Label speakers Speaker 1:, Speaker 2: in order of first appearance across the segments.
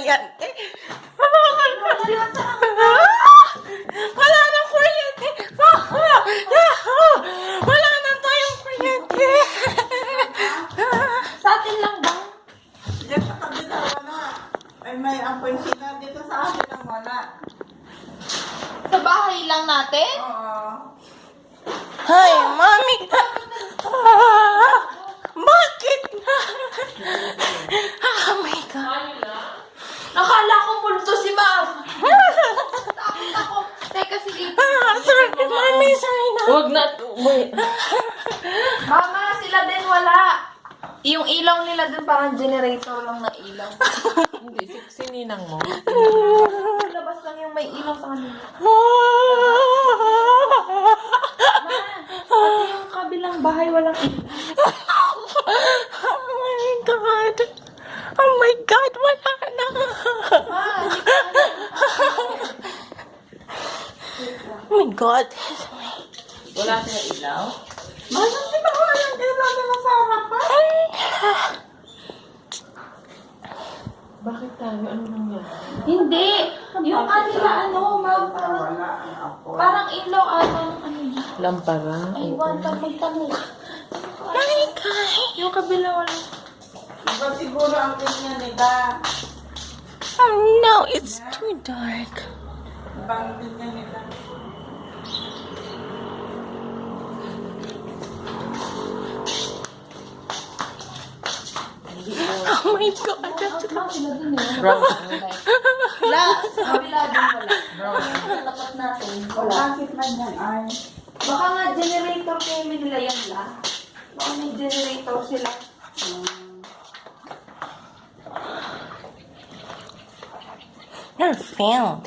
Speaker 1: kuryente. Wala nang kuryente. Wala nang tayong kuryente.
Speaker 2: Sa atin lang ba?
Speaker 3: Diyan sa kabila, wala. Ay, may apoy sila. Dito sa akin lang wala.
Speaker 2: Sa bahay lang natin?
Speaker 3: Oo.
Speaker 1: Ay, mami. Bakit na? Oh my God.
Speaker 2: Nakala ko multo si ma'am. Takot ako. Teka, sige.
Speaker 1: Ah, sorry, mami, sorry na.
Speaker 4: Huwag na. Wait.
Speaker 2: Mama, sila din wala. Yung ilaw nila dun parang generator lang na ilaw.
Speaker 4: Hindi, si, si Ninang mo.
Speaker 2: Labas lang yung may ilaw sa kanila. Pati yung kabilang bahay walang ilaw.
Speaker 1: Oh my God. Oh my God, wala na.
Speaker 2: Ma, hindi ka
Speaker 1: Oh my God.
Speaker 4: Wala siya ilaw?
Speaker 3: Di ba wala yung ilaw nila sa harapan?
Speaker 4: Bakit tayo? Ano nangyari?
Speaker 2: Hindi. Yung kanila ano, ma'am, parang,
Speaker 3: Wala ang
Speaker 2: parang ilaw atang ano yun.
Speaker 4: Lampara?
Speaker 2: Ay, wanta, magtanong.
Speaker 1: My God.
Speaker 2: Yung kabila wala.
Speaker 3: Iba siguro ang ganyan nila.
Speaker 1: Oh no, it's too dark.
Speaker 3: Ibang ganyan nila.
Speaker 1: Oh my God.
Speaker 2: Eh.
Speaker 4: Brown.
Speaker 2: Wala. Kabila din wala. Tapat natin. Wala.
Speaker 3: Bakit man yan ay?
Speaker 2: Baka nga generator kayo nila yan la. Baka may generator sila.
Speaker 1: You're found.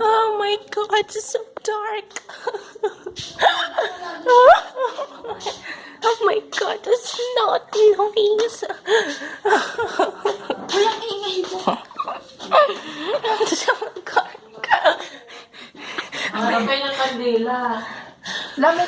Speaker 1: Oh my God, it's so dark. oh my God, it's not noise.
Speaker 4: Là
Speaker 2: la.